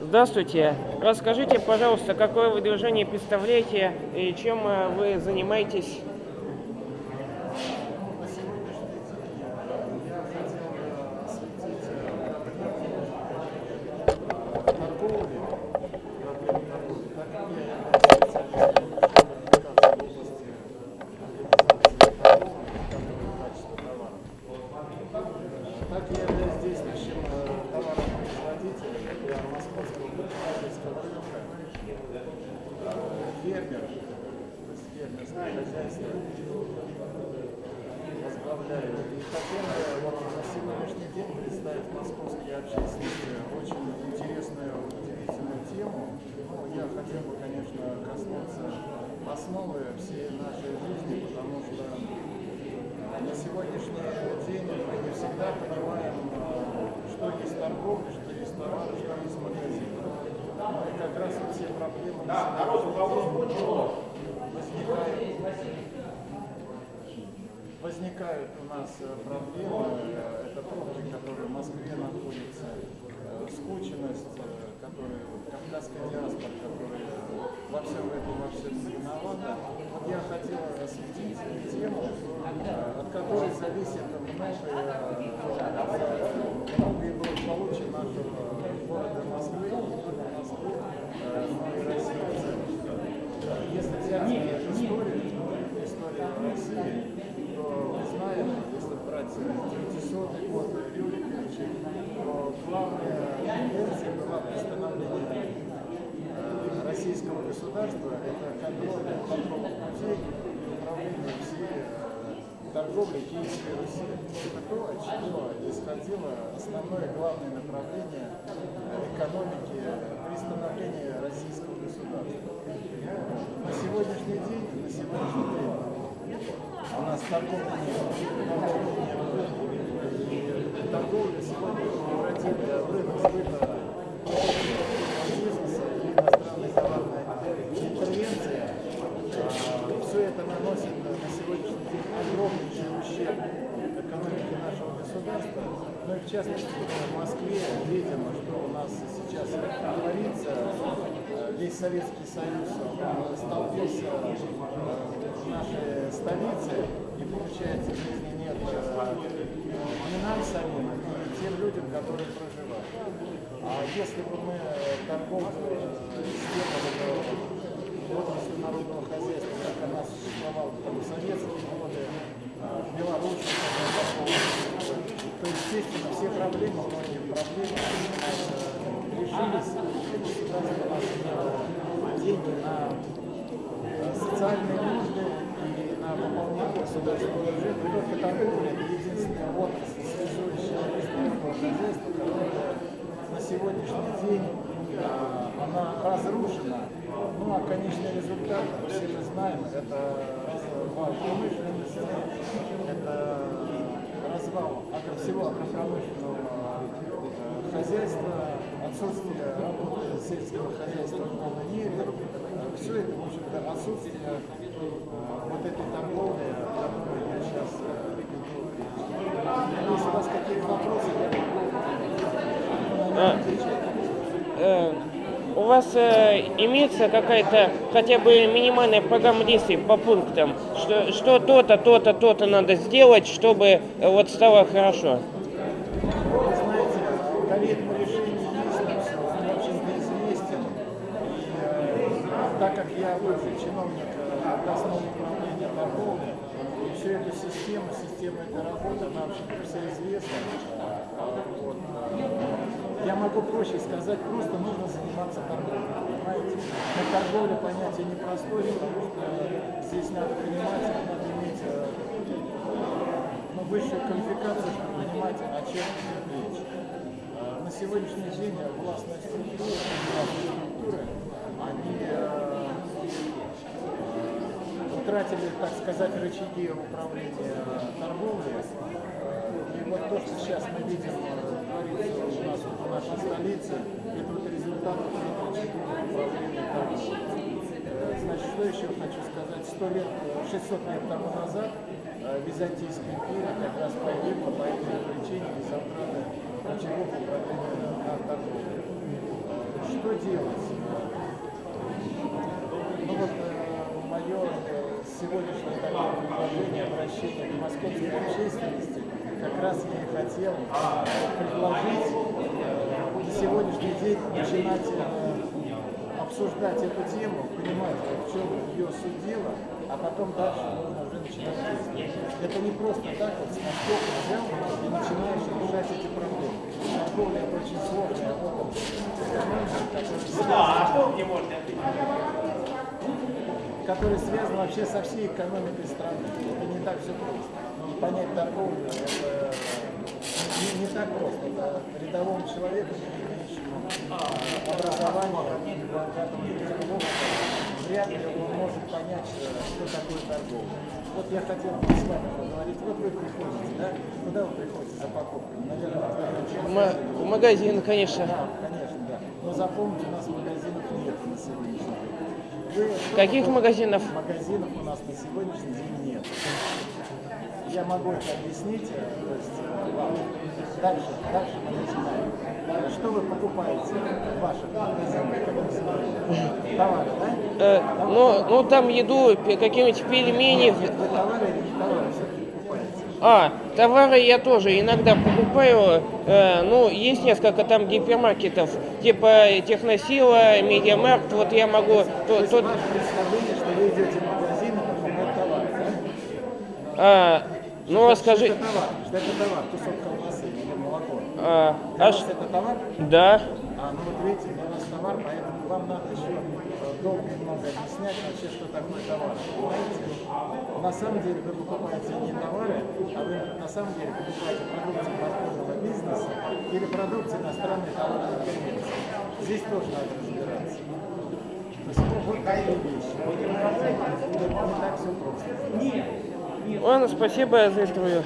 Здравствуйте. Расскажите, пожалуйста, какое вы движение представляете и чем э, вы занимаетесь? Так я являюсь действующим э, для московского предпринимательского рынка. Э, Фермер, фермерское хозяйство возглавляю. Очень интересную, удивительную тему. Я хотел бы, конечно, коснуться основы всей нашей жизни, потому что на сегодняшний день мы не всегда понимаем, э, что есть торговля, что есть товар, что есть магазин. Ну и как день возникают, у нас э, проблемы. Это пробки, которые в Москве находятся, э, скученность, э, которая, кавказская диаспора, которая во всем этом во всем виновата. Вот я хотел осветить тему, от которой зависит многое, многое благополучие нашего города Москвы, Москвы, э, России. Если взять историю, историю России, то мы знаем, если брать 900 год Рюриковича, то главная тенденция была восстановление э, российского государства, это контроль торговых путей и управление всей торговлей Киевской Руси. Это то, от чего исходило основное главное направление экономики при становлении российского государства. На сегодняшний день, на сегодняшний день у нас торговля не торговля сегодня превратила в рынок сбыта бизнеса и иностранной товарной интервенции. А, Все это наносит на сегодняшний день огромнейший ущерб экономике нашего государства. И в Москве видим, что у нас сейчас творится. Э, Весь Советский Союз столкнулся в нашей столице, и получается жизни нет э, ни нам самим, ни тем людям, которые проживают. А если бы мы торговую систему отрасль народного хозяйства, как она существовала в советские годы, э, в Беларуси, естественно, все проблемы, многие проблемы решились, деньги на социальные нужды и на выполнение государственного бюджета. И только торговля – единственная отрасль, связующая народного хозяйства, которая на сегодняшний день она разрушена. Ну а конечный результат, все мы знаем, это развал отсутствие работы сельского хозяйства в полной мере. Все это, в общем-то, отсутствие э, вот этой торговли, которую я сейчас Если у вас какие-то вопросы, я могу. Э, У вас э, имеется какая-то хотя бы минимальная программа действий по пунктам, что то-то, то-то, то-то надо сделать, чтобы э, вот стало хорошо? Вы знаете, алгоритм решений есть, но все, он очень известен. И э, так как я бывший чиновник э, областного управления и всю эту систему, систему этой работы нам все известно. А, вот, э, я могу проще сказать, просто нужно заниматься торговлей, понимаете? Но торговля понятие непростое, потому что здесь надо понимать, надо иметь э, ну, высшую квалификацию, чтобы понимать, о чем речь. Э, На сегодняшний день властные структуры, властные структуры, они э, э, утратили, так сказать, рычаги управления торговлей. Э, И вот то, что сейчас мы видим э, творится у нас в нашей столице, это вот результат рычагов управления торговлей. Э, Значит, что еще хочу сказать? 100 лет, э, 600 лет тому назад э, Византийская империя как раз погибла по этой причине из-за утраты рычагов управления на торговлей. что делать? Ну вот мое сегодняшнее такое предложение, обращение к московской общественности, как раз я и хотел предложить э, на сегодняшний день начинать э, обсуждать эту тему, понимать, в чем ее суть дела, а потом дальше нужно уже начинать действовать. Это не просто так вот с наскока взял и начинаешь решать эти проблемы. Это очень сложная область, которая связана вообще со всей экономикой страны. Это не так все просто. И понять торговлю это не, не так просто. Это рядовому человеку, имеющему богатому языковому, вряд ли он может понять, что что такое торговля. Вот я хотел бы с вами поговорить. Вот вы приходите, да? Куда вы приходите за покупками? Наверное, в В ма- в магазин, конечно. да, конечно, да. Но запомните, у нас магазинов нет на сегодняшний день. Каких магазинов? Магазинов у нас на сегодняшний день нет. Я могу это объяснить, э, то есть э, вам. Дальше, дальше мы начинаем. Что вы покупаете в ваших магазинах? Товары, да? Э, ну, ну, там еду, какие-нибудь пельмени. Нет, вы товары или не товары все-таки покупаете? А, товары я тоже иногда покупаю. Э, ну, есть несколько там гипермаркетов, типа Техносила, Медиамаркт. Вот я могу... То то- представление, что вы идете в магазин и покупаете товары, да? а, ну, Что расскажи... это товар? Что это товар? Кусок колбасы или молоко? А, а ш- это товар? Да. А, ну вот видите, для вас товар, поэтому вам надо еще э, долго и много объяснять вообще, что такое товар. Понимаете? На самом деле вы покупаете не товары, а вы на самом деле покупаете продукцию подпольного бизнеса или продукцию иностранной товарной конвенции. Здесь тоже надо разбираться. То есть вот, вот такие вещи. Понимаете? Не так все просто. Ладно, спасибо за интервью.